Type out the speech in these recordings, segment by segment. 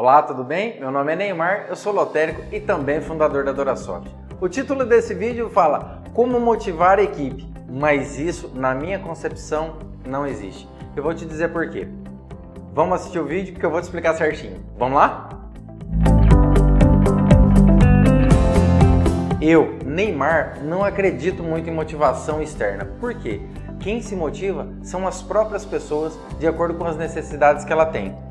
Olá, tudo bem? Meu nome é Neymar, eu sou lotérico e também fundador da Dorasoft. O título desse vídeo fala como motivar a equipe, mas isso, na minha concepção, não existe. Eu vou te dizer por quê. Vamos assistir o vídeo que eu vou te explicar certinho. Vamos lá? Eu, Neymar, não acredito muito em motivação externa. Por quê? Quem se motiva são as próprias pessoas de acordo com as necessidades que ela tem.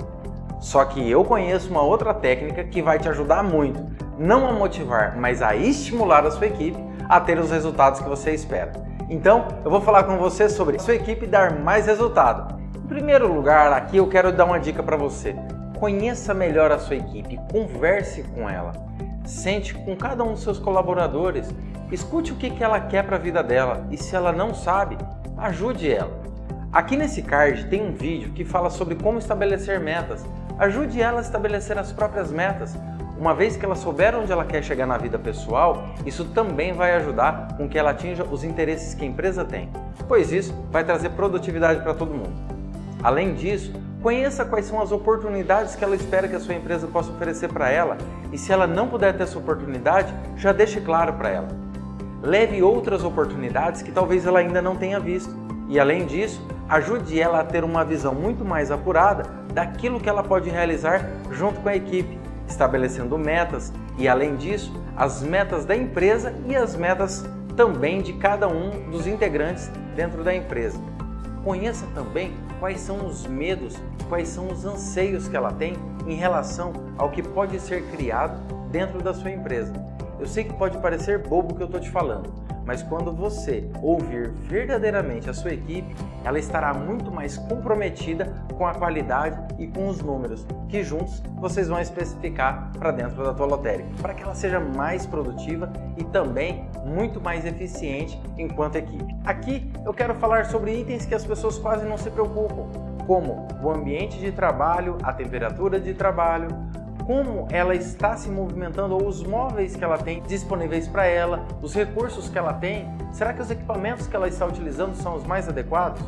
Só que eu conheço uma outra técnica que vai te ajudar muito, não a motivar, mas a estimular a sua equipe a ter os resultados que você espera. Então, eu vou falar com você sobre a sua equipe dar mais resultado. Em primeiro lugar, aqui eu quero dar uma dica para você. Conheça melhor a sua equipe, converse com ela. Sente com cada um dos seus colaboradores, escute o que ela quer para a vida dela e se ela não sabe, ajude ela. Aqui nesse card tem um vídeo que fala sobre como estabelecer metas. Ajude ela a estabelecer as próprias metas. Uma vez que ela souber onde ela quer chegar na vida pessoal, isso também vai ajudar com que ela atinja os interesses que a empresa tem, pois isso vai trazer produtividade para todo mundo. Além disso, Conheça quais são as oportunidades que ela espera que a sua empresa possa oferecer para ela e se ela não puder ter essa oportunidade, já deixe claro para ela. Leve outras oportunidades que talvez ela ainda não tenha visto e, além disso, ajude ela a ter uma visão muito mais apurada daquilo que ela pode realizar junto com a equipe, estabelecendo metas e, além disso, as metas da empresa e as metas também de cada um dos integrantes dentro da empresa. Conheça também quais são os medos, quais são os anseios que ela tem em relação ao que pode ser criado dentro da sua empresa. Eu sei que pode parecer bobo o que eu estou te falando, mas quando você ouvir verdadeiramente a sua equipe, ela estará muito mais comprometida com a qualidade e com os números, que juntos vocês vão especificar para dentro da tua lotérica, para que ela seja mais produtiva e também muito mais eficiente enquanto equipe. Aqui eu quero falar sobre itens que as pessoas quase não se preocupam, como o ambiente de trabalho, a temperatura de trabalho, como ela está se movimentando ou os móveis que ela tem disponíveis para ela, os recursos que ela tem, será que os equipamentos que ela está utilizando são os mais adequados?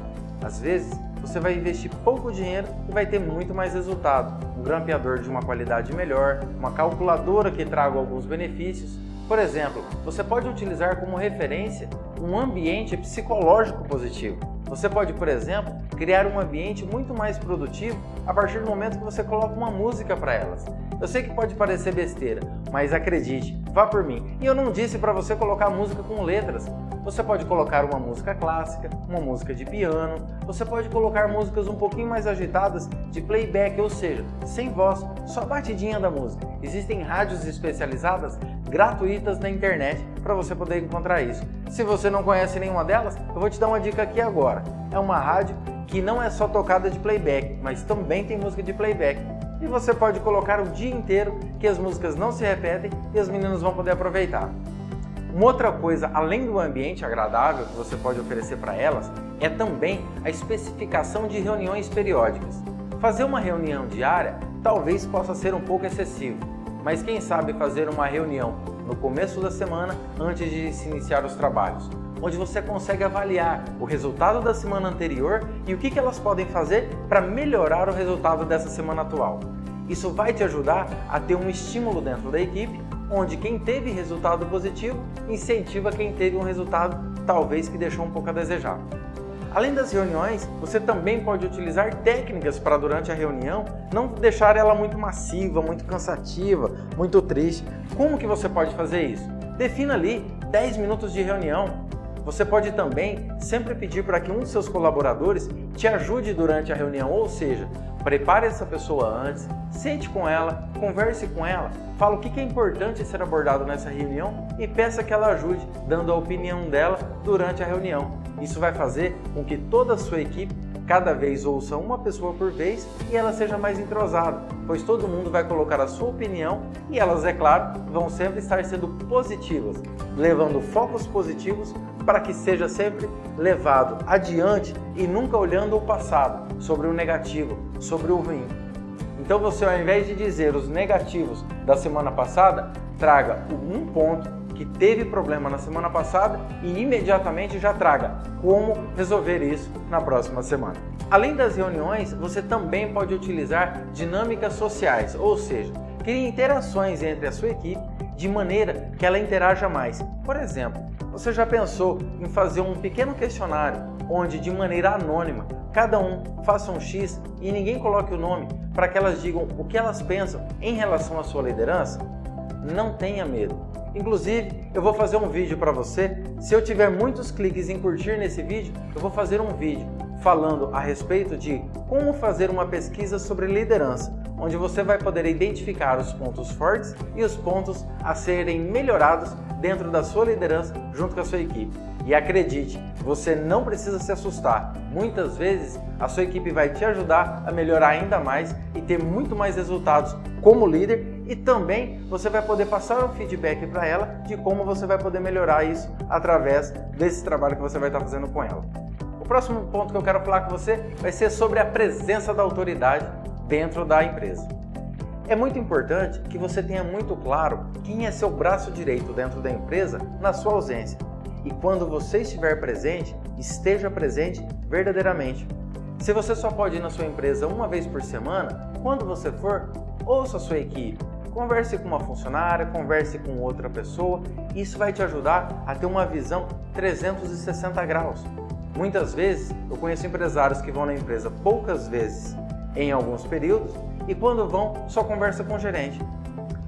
Às vezes, você vai investir pouco dinheiro e vai ter muito mais resultado. Um grampeador de uma qualidade melhor, uma calculadora que traga alguns benefícios. Por exemplo, você pode utilizar como referência um ambiente psicológico positivo. Você pode, por exemplo, criar um ambiente muito mais produtivo a partir do momento que você coloca uma música para elas. Eu sei que pode parecer besteira, mas acredite, vá por mim. E eu não disse para você colocar música com letras. Você pode colocar uma música clássica, uma música de piano, você pode colocar músicas um pouquinho mais agitadas de playback, ou seja, sem voz, só batidinha da música. Existem rádios especializadas gratuitas na internet para você poder encontrar isso. Se você não conhece nenhuma delas, eu vou te dar uma dica aqui agora. É uma rádio que não é só tocada de playback, mas também tem música de playback. E você pode colocar o dia inteiro que as músicas não se repetem e as meninas vão poder aproveitar. Uma outra coisa, além do ambiente agradável que você pode oferecer para elas, é também a especificação de reuniões periódicas. Fazer uma reunião diária talvez possa ser um pouco excessivo, mas quem sabe fazer uma reunião no começo da semana antes de se iniciar os trabalhos, onde você consegue avaliar o resultado da semana anterior e o que elas podem fazer para melhorar o resultado dessa semana atual. Isso vai te ajudar a ter um estímulo dentro da equipe onde quem teve resultado positivo incentiva quem teve um resultado talvez que deixou um pouco a desejar. Além das reuniões, você também pode utilizar técnicas para durante a reunião não deixar ela muito massiva, muito cansativa, muito triste. Como que você pode fazer isso? Defina ali 10 minutos de reunião. Você pode também sempre pedir para que um de seus colaboradores te ajude durante a reunião, ou seja, Prepare essa pessoa antes, sente com ela, converse com ela, fala o que é importante ser abordado nessa reunião e peça que ela ajude, dando a opinião dela durante a reunião. Isso vai fazer com que toda a sua equipe cada vez ouça uma pessoa por vez e ela seja mais entrosada, pois todo mundo vai colocar a sua opinião e elas, é claro, vão sempre estar sendo positivas, levando focos positivos para que seja sempre levado adiante e nunca olhando o passado, sobre o negativo, sobre o ruim. Então você, ao invés de dizer os negativos da semana passada, traga um ponto que teve problema na semana passada e imediatamente já traga como resolver isso na próxima semana. Além das reuniões, você também pode utilizar dinâmicas sociais, ou seja, crie interações entre a sua equipe de maneira que ela interaja mais. Por exemplo, você já pensou em fazer um pequeno questionário onde, de maneira anônima, cada um faça um X e ninguém coloque o nome para que elas digam o que elas pensam em relação à sua liderança? Não tenha medo. Inclusive, eu vou fazer um vídeo para você. Se eu tiver muitos cliques em curtir nesse vídeo, eu vou fazer um vídeo falando a respeito de como fazer uma pesquisa sobre liderança, onde você vai poder identificar os pontos fortes e os pontos a serem melhorados dentro da sua liderança junto com a sua equipe. E acredite, você não precisa se assustar. Muitas vezes a sua equipe vai te ajudar a melhorar ainda mais e ter muito mais resultados como líder e também você vai poder passar um feedback para ela de como você vai poder melhorar isso através desse trabalho que você vai estar fazendo com ela. O próximo ponto que eu quero falar com você vai ser sobre a presença da autoridade dentro da empresa. É muito importante que você tenha muito claro quem é seu braço direito dentro da empresa na sua ausência. E quando você estiver presente, esteja presente verdadeiramente. Se você só pode ir na sua empresa uma vez por semana, quando você for, ouça a sua equipe, converse com uma funcionária, converse com outra pessoa. Isso vai te ajudar a ter uma visão 360 graus. Muitas vezes eu conheço empresários que vão na empresa poucas vezes em alguns períodos e quando vão só conversa com o gerente.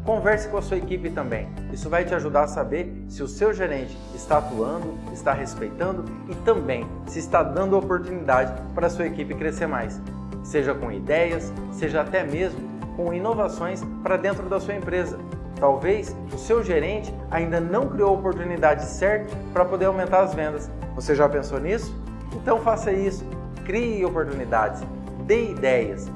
Converse com a sua equipe também. Isso vai te ajudar a saber se o seu gerente está atuando, está respeitando e também se está dando oportunidade para a sua equipe crescer mais. Seja com ideias, seja até mesmo com inovações para dentro da sua empresa. Talvez o seu gerente ainda não criou a oportunidade certa para poder aumentar as vendas. Você já pensou nisso? Então faça isso. Crie oportunidades dê ideias.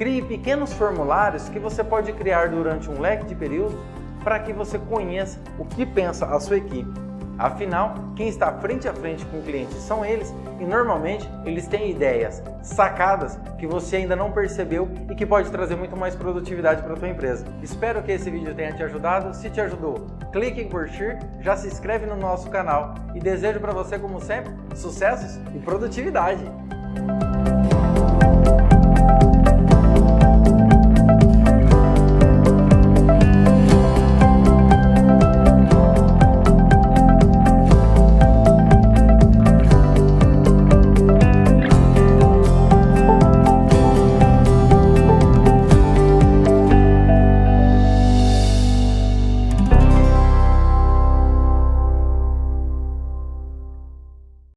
Crie pequenos formulários que você pode criar durante um leque de períodos para que você conheça o que pensa a sua equipe. Afinal, quem está frente a frente com o cliente são eles e normalmente eles têm ideias, sacadas que você ainda não percebeu e que pode trazer muito mais produtividade para a tua empresa. Espero que esse vídeo tenha te ajudado. Se te ajudou, clique em curtir, já se inscreve no nosso canal e desejo para você, como sempre, sucessos e produtividade!